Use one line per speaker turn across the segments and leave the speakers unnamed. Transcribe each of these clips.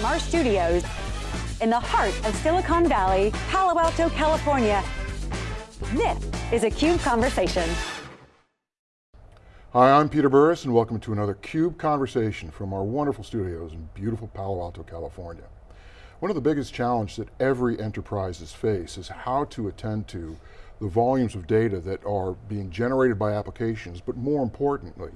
from our studios in the heart of Silicon Valley, Palo Alto, California. This is a CUBE Conversation.
Hi, I'm Peter Burris and welcome to another CUBE Conversation from our wonderful studios in beautiful Palo Alto, California. One of the biggest challenges that every enterprises face is how to attend to the volumes of data that are being generated by applications, but more importantly,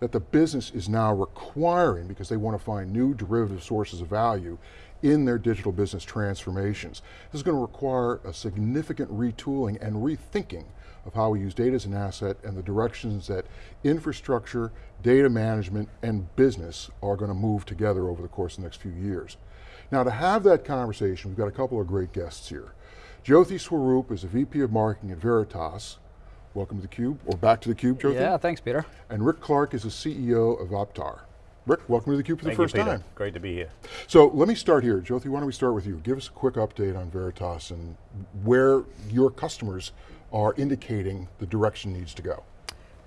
that the business is now requiring because they want to find new derivative sources of value in their digital business transformations. This is going to require a significant retooling and rethinking of how we use data as an asset and the directions that infrastructure, data management, and business are going to move together over the course of the next few years. Now to have that conversation, we've got a couple of great guests here. Jyothi Swarup is a VP of Marketing at Veritas. Welcome to theCUBE, or back to theCUBE, Jyothi.
Yeah, thanks Peter.
And Rick Clark is the CEO of APTARE. Rick, welcome to theCUBE for
Thank
the first
you, Peter.
time.
Great to be here.
So let me start here. Jyothi, why don't we start with you? Give us a quick update on Veritas and where your customers are indicating the direction needs to go.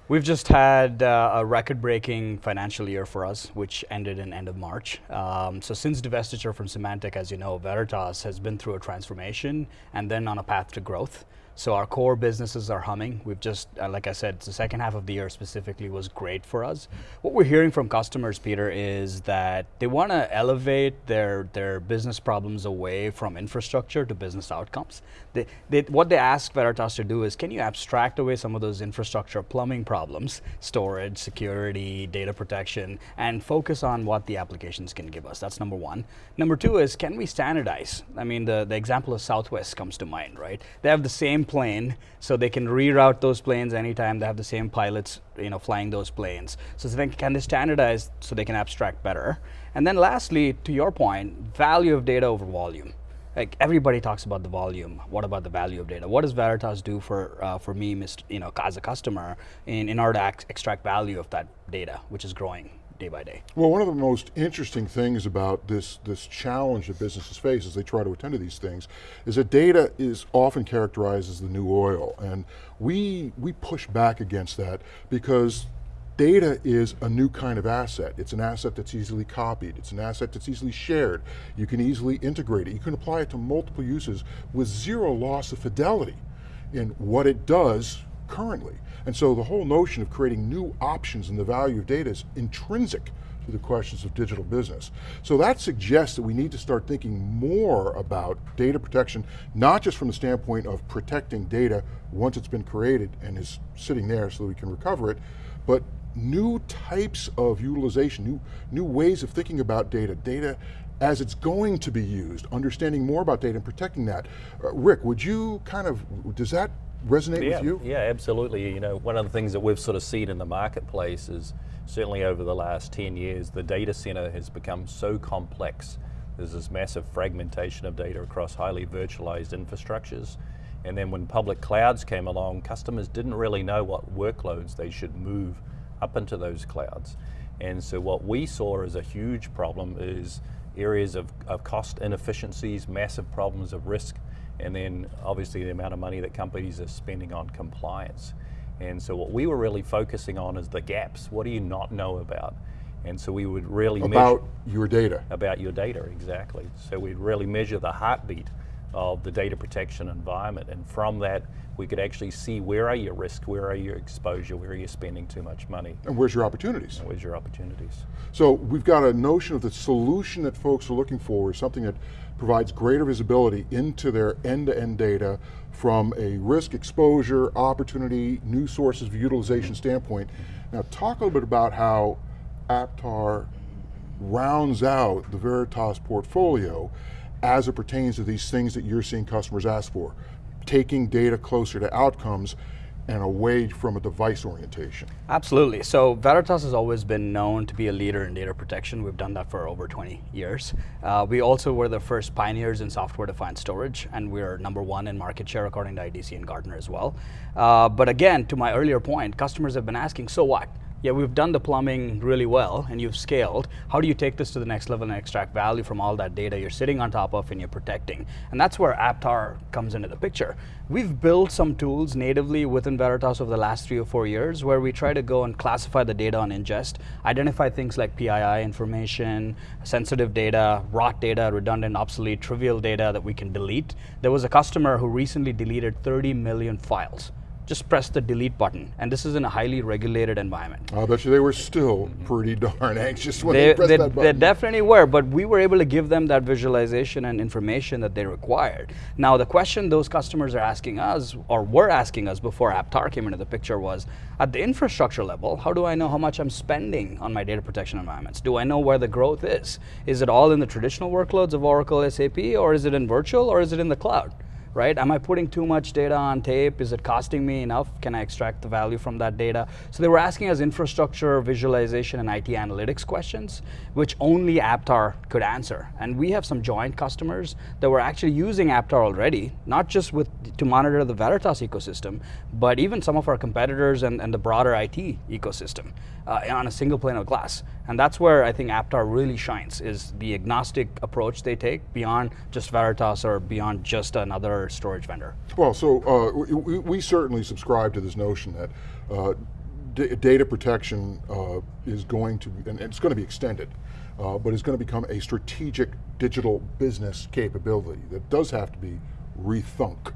We've just had uh, a record-breaking financial year for us, which ended in end of March. Um, so since divestiture from Symantec, as you know, Veritas has been through a transformation and then on a path to growth. So our core businesses are humming. We've just, uh, like I said, the second half of the year specifically was great for us. What we're hearing from customers, Peter, is that they want to elevate their, their business problems away from infrastructure to business outcomes. They, they, what they ask Veritas to do is, can you abstract away some of those infrastructure plumbing problems, storage, security, data protection, and focus on what the applications can give us? That's number one. Number two is, can we standardize? I mean, the, the example of Southwest comes to mind, right? They have the same plane, so they can reroute those planes anytime. They have the same pilots, you know, flying those planes. So then can they standardize so they can abstract better? And then lastly, to your point, value of data over volume. Like everybody talks about the volume. What about the value of data? What does Veritas do for uh, for me, you know, as a customer, in, in order to extract value of that data, which is growing? Day by day.
Well, one of the most interesting things about this, this challenge that businesses face as they try to attend to these things is that data is often characterized as the new oil. And we, we push back against that because data is a new kind of asset. It's an asset that's easily copied. It's an asset that's easily shared. You can easily integrate it. You can apply it to multiple uses with zero loss of fidelity in what it does currently. And so the whole notion of creating new options in the value of data is intrinsic to the questions of digital business. So that suggests that we need to start thinking more about data protection, not just from the standpoint of protecting data once it's been created and is sitting there so that we can recover it, but new types of utilization, new, new ways of thinking about data, data as it's going to be used, understanding more about data and protecting that. Uh, Rick, would you kind of, does that resonate
yeah,
with you?
Yeah, absolutely. You know, one of the things that we've sort of seen in the marketplace is certainly over the last 10 years, the data center has become so complex. There's this massive fragmentation of data across highly virtualized infrastructures. And then when public clouds came along, customers didn't really know what workloads they should move up into those clouds. And so what we saw as a huge problem is areas of, of cost inefficiencies, massive problems of risk, and then obviously the amount of money that companies are spending on compliance. And so what we were really focusing on is the gaps. What do you not know about? And so we would really
about your data.
About your data, exactly. So we'd really measure the heartbeat of the data protection environment. And from that, we could actually see where are your risks, where are your exposure, where are you spending too much money.
And where's your opportunities?
And where's your opportunities.
So we've got a notion of the solution that folks are looking for is something that provides greater visibility into their end-to-end -end data from a risk exposure, opportunity, new sources of utilization standpoint. Now talk a little bit about how APTARE rounds out the Veritas portfolio as it pertains to these things that you're seeing customers ask for. Taking data closer to outcomes and away from a device orientation.
Absolutely, so Veritas has always been known to be a leader in data protection. We've done that for over 20 years. Uh, we also were the first pioneers in software-defined storage, and we're number one in market share according to IDC and Gartner as well. Uh, but again, to my earlier point, customers have been asking, so what? Yeah, we've done the plumbing really well and you've scaled. How do you take this to the next level and extract value from all that data you're sitting on top of and you're protecting? And that's where APTARE comes into the picture. We've built some tools natively within Veritas over the last three or four years where we try to go and classify the data on ingest, identify things like PII information, sensitive data, rot data, redundant, obsolete, trivial data that we can delete. There was a customer who recently deleted 30 million files just press the delete button. And this is in a highly regulated environment.
Ah, I bet you they were still pretty darn anxious when
they,
they, pressed
they,
that button.
They definitely were, but we were able to give them that visualization and information that they required. Now, the question those customers are asking us, or were asking us before APTARE came into the picture was, at the infrastructure level, how do I know how much I'm spending on my data protection environments? Do I know where the growth is? Is it all in the traditional workloads of Oracle SAP, or is it in virtual, or is it in the cloud? Right? Am I putting too much data on tape? Is it costing me enough? Can I extract the value from that data? So they were asking us infrastructure, visualization, and IT analytics questions, which only APTARE could answer. And we have some joint customers that were actually using APTARE already, not just with to monitor the Veritas ecosystem, but even some of our competitors and, and the broader IT ecosystem uh, on a single pane of glass. And that's where I think APTARE really shines, is the agnostic approach they take beyond just Veritas or beyond just another storage vendor.
Well, so uh, we, we, certainly subscribe to this notion that uh, data protection uh, is going to, and it's going to be extended, uh, but it's going to become a strategic digital business capability that does have to be rethunk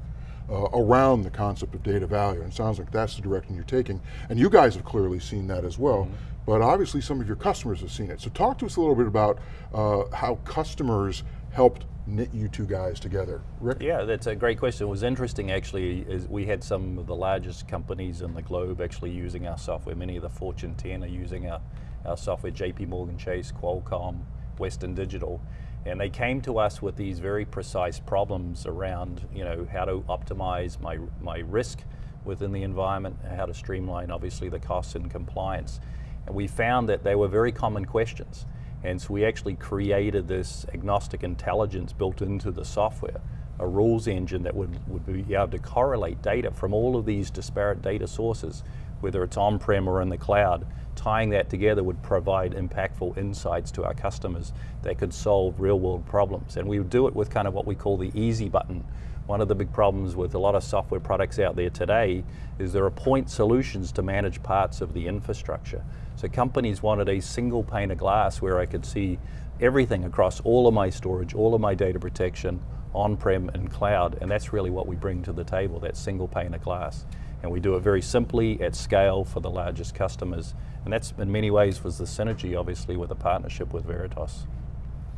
uh, around the concept of data value. And it sounds like that's the direction you're taking. And you guys have clearly seen that as well. Mm -hmm. But obviously some of your customers have seen it. So talk to us a little bit about uh, how customers helped knit you two guys together. Rick?
Yeah, that's a great question. It was interesting actually, is we had some of the largest companies in the globe actually using our software. Many of the Fortune 10 are using our, our software, JP Morgan Chase, Qualcomm, Western Digital. And they came to us with these very precise problems around, you know, how to optimize my, my risk within the environment, how to streamline obviously the costs and compliance. And we found that they were very common questions. And so we actually created this agnostic intelligence built into the software, a rules engine that would, would be able to correlate data from all of these disparate data sources, whether it's on-prem or in the cloud, tying that together would provide impactful insights to our customers that could solve real world problems. And we would do it with kind of what we call the easy button. One of the big problems with a lot of software products out there today is there are point solutions to manage parts of the infrastructure. So companies wanted a single pane of glass where I could see everything across all of my storage, all of my data protection, on-prem and cloud, and that's really what we bring to the table, that single pane of glass. And we do it very simply at scale for the largest customers. And that's in many ways was the synergy obviously with a partnership with Veritas.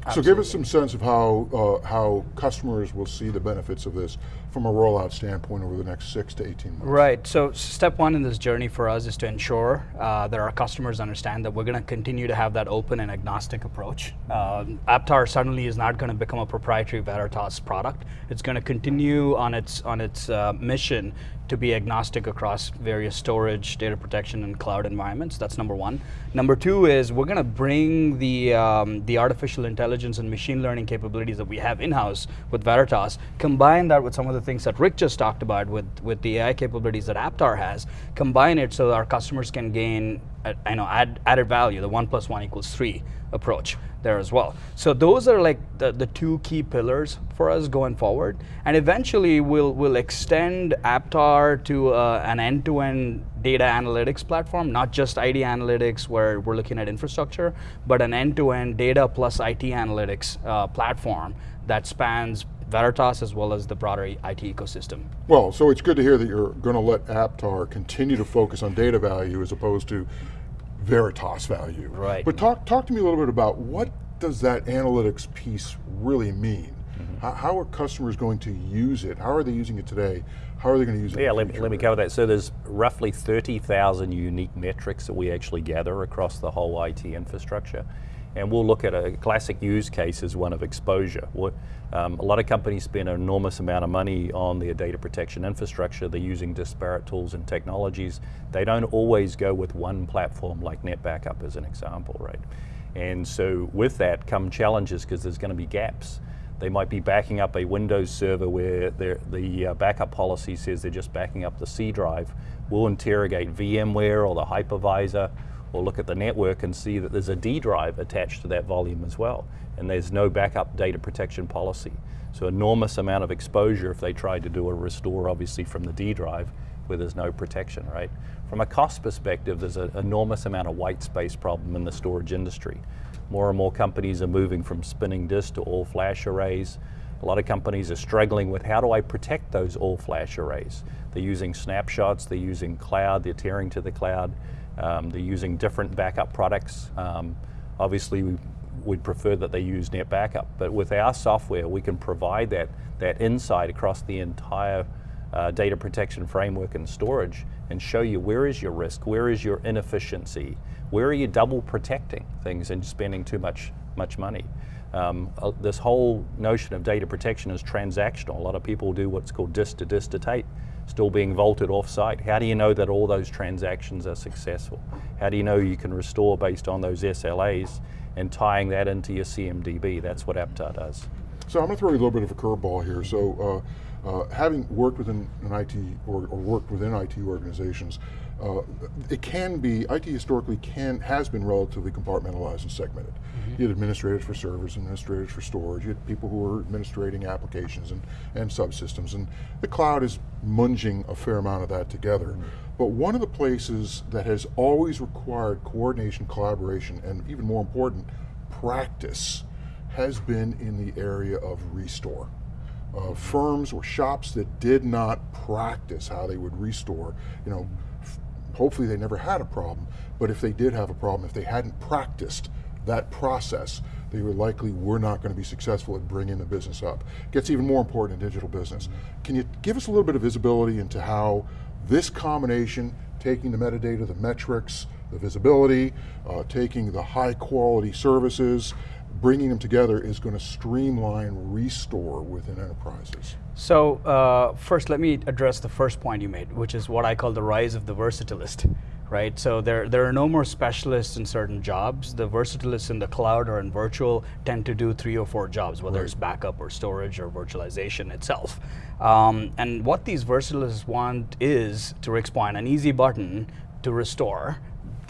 Absolutely. So give us some sense of how, uh, how customers will see the benefits of this from a rollout standpoint over the next six to 18 months.
Right, so step one in this journey for us is to ensure uh, that our customers understand that we're going to continue to have that open and agnostic approach. Uh, APTARE suddenly is not going to become a proprietary Veritas product. It's going to continue on its, on its uh, mission to be agnostic across various storage, data protection, and cloud environments. That's number one. Number two is we're going to bring the, um, the artificial intelligence and machine learning capabilities that we have in-house with Veritas, combine that with some of the things that Rick just talked about with, with the AI capabilities that APTARE has, combine it so our customers can gain uh, I know add, added value, the one plus one equals three approach there as well. So those are like the, the two key pillars for us going forward. And eventually we'll, we'll extend APTARE to uh, an end-to-end -end data analytics platform, not just ID analytics where we're looking at infrastructure, but an end-to-end -end data plus IT analytics uh, platform that spans Veritas as well as the broader IT ecosystem.
Well, so it's good to hear that you're going to let APTARE continue to focus on data value as opposed to Veritas value.
Right.
But talk, talk to me a little bit about what does that analytics piece really mean? Mm -hmm. how, how, are customers going to use it? How are they using it today? How are they going to use it?
Yeah, let me, let me cover that. So there's roughly 30,000 unique metrics that we actually gather across the whole IT infrastructure. And we'll look at a classic use case as one of exposure. Um, a lot of companies spend an enormous amount of money on their data protection infrastructure. They're using disparate tools and technologies. They don't always go with one platform like NetBackup as an example, right? And so with that come challenges because there's going to be gaps. They might be backing up a Windows server where the uh, backup policy says they're just backing up the C drive. We'll interrogate VMware or the hypervisor or look at the network and see that there's a D drive attached to that volume as well. And there's no backup data protection policy. So enormous amount of exposure if they tried to do a restore obviously from the D drive where there's no protection, right? From a cost perspective, there's an enormous amount of white space problem in the storage industry. More and more companies are moving from spinning disk to all flash arrays. A lot of companies are struggling with how do I protect those all flash arrays? They're using snapshots, they're using cloud, they're tiering to the cloud, um, they're using different backup products. Um, obviously, we, would prefer that they use NetBackup, but with our software, we can provide that, that insight across the entire uh, data protection framework and storage and show you where is your risk, where is your inefficiency, where are you double protecting things and spending too much, much money. Um, uh, this whole notion of data protection is transactional. A lot of people do what's called disk to disk to tape, still being vaulted off-site. How do you know that all those transactions are successful? How do you know you can restore based on those SLAs and tying that into your CMDB? That's what APTARE does.
So I'm going to throw you a little bit of a curveball here. So uh, uh, having worked within an IT or, or worked within IT organizations, uh, it can be, IT historically can, has been relatively compartmentalized and segmented. Mm -hmm. You had administrators for servers, administrators for storage, you had people who were administrating applications and, and subsystems, and the cloud is munging a fair amount of that together. Mm -hmm. But one of the places that has always required coordination, collaboration, and even more important, practice, has been in the area of restore uh, firms or shops that did not practice how they would restore, you know, hopefully they never had a problem, but if they did have a problem, if they hadn't practiced that process, they were likely were not going to be successful at bringing the business up. Gets even more important in digital business. Can you give us a little bit of visibility into how this combination, taking the metadata, the metrics, the visibility, uh, taking the high quality services, bringing them together is going to streamline restore within enterprises.
So uh, first let me address the first point you made, which is what I call the rise of the versatilist, right? So there, there are no more specialists in certain jobs. The versatilists in the cloud or in virtual tend to do three or four jobs, whether right. it's backup or storage or virtualization itself. Um, and what these versatilists want is, to Rick's point, an easy button to restore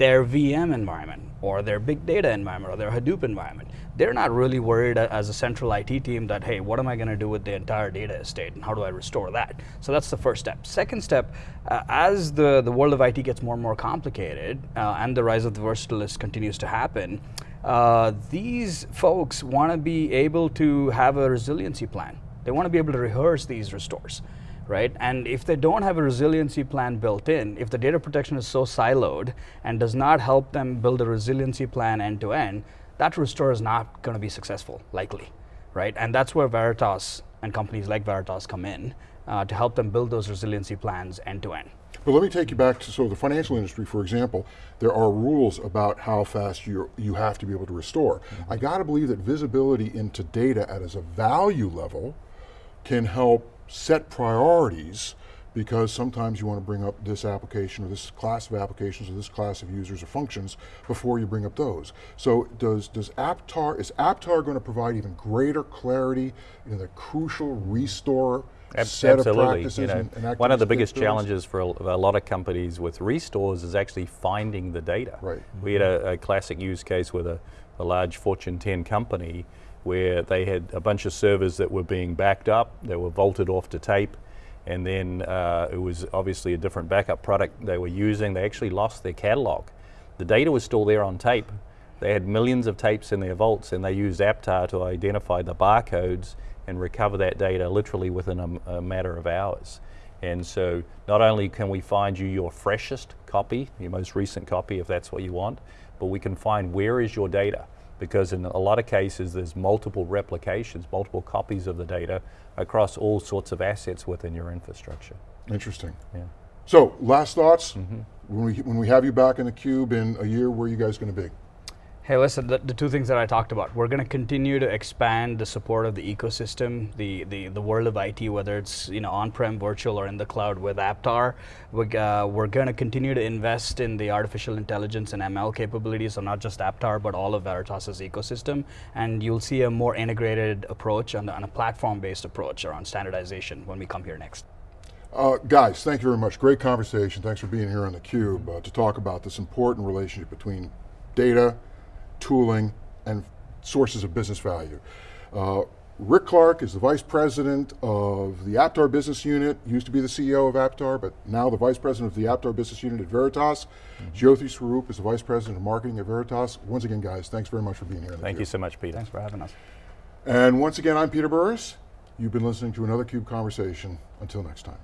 their VM environment or their big data environment or their Hadoop environment. They're not really worried as a central IT team that, hey, what am I going to do with the entire data estate and how do I restore that? So that's the first step. Second step, uh, as the, the world of IT gets more and more complicated uh, and the rise of the versatilist continues to happen, uh, these folks want to be able to have a resiliency plan. They want to be able to rehearse these restores right? And if they don't have a resiliency plan built in, if the data protection is so siloed and does not help them build a resiliency plan end to end, that restore is not going to be successful, likely, right? And that's where Veritas and companies like Veritas come in uh, to help them build those resiliency plans end to end.
But let me take you back to so the financial industry, for example, there are rules about how fast you you have to be able to restore. Mm -hmm. I got to believe that visibility into data at as a value level can help set priorities because sometimes you want to bring up this application or this class of applications or this class of users or functions before you bring up those. So does, does APTARE, is APTARE going to provide even greater clarity in the crucial restore Ab set
absolutely.
of practices
you know,
and, and
One of the biggest challenges for a, a, lot of companies with restores is actually finding the data.
Right.
We had a, a classic use case with a, a large Fortune 10 company where they had a bunch of servers that were being backed up, they were vaulted off to tape, and then uh, it was obviously a different backup product they were using. They actually lost their catalog. The data was still there on tape. They had millions of tapes in their vaults and they used APTARE to identify the barcodes and recover that data literally within a, a matter of hours. And so not only can we find you your freshest copy, your most recent copy if that's what you want, but we can find where is your data because in a lot of cases there's multiple replications, multiple copies of the data across all sorts of assets within your infrastructure.
Interesting.
Yeah.
So last thoughts, mm -hmm. when, we, when we have you back in the cube in a year, where are you guys going to be?
Hey, listen, the, the, two things that I talked about, we're going to continue to expand the support of the ecosystem, the, the, the world of IT, whether it's you know on-prem, virtual, or in the cloud with APTARE. We're, uh, we're going to continue to invest in the artificial intelligence and ML capabilities, so not just APTARE, but all of Veritas's ecosystem. And you'll see a more integrated approach on a platform-based approach around standardization when we come here next.
Uh, guys, thank you very much. Great conversation. Thanks for being here on theCUBE uh, to talk about this important relationship between data, tooling, and sources of business value. Uh, Rick Clark is the Vice President of the APTARE Business Unit, used to be the CEO of APTARE, but now the Vice President of the APTARE Business Unit at Veritas. Jyothi Swarup is the Vice President of Marketing at Veritas. Once again, guys, thanks very much for being here.
Thank you so much, Peter.
Thanks for having us.
And once again, I'm Peter Burris. You've been listening to another CUBE Conversation. Until next time.